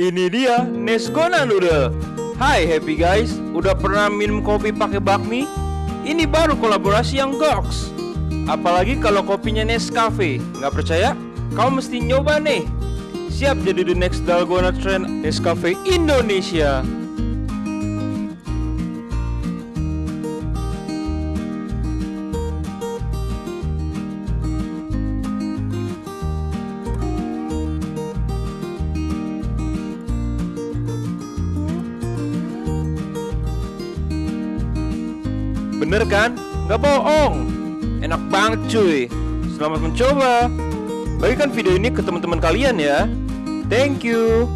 Ini dia Nesgona Noodle. Hai happy guys, udah pernah minum kopi pakai bakmi? Ini baru kolaborasi yang goks. Apalagi kalau kopinya Nescafe. Nggak percaya? Kau mesti nyoba nih. Siap jadi the next Dalgona trend Nescafe Indonesia. Bener kan? Nggak bohong. Enak banget cuy. Selamat mencoba. Bagikan video ini ke teman-teman kalian ya. Thank you.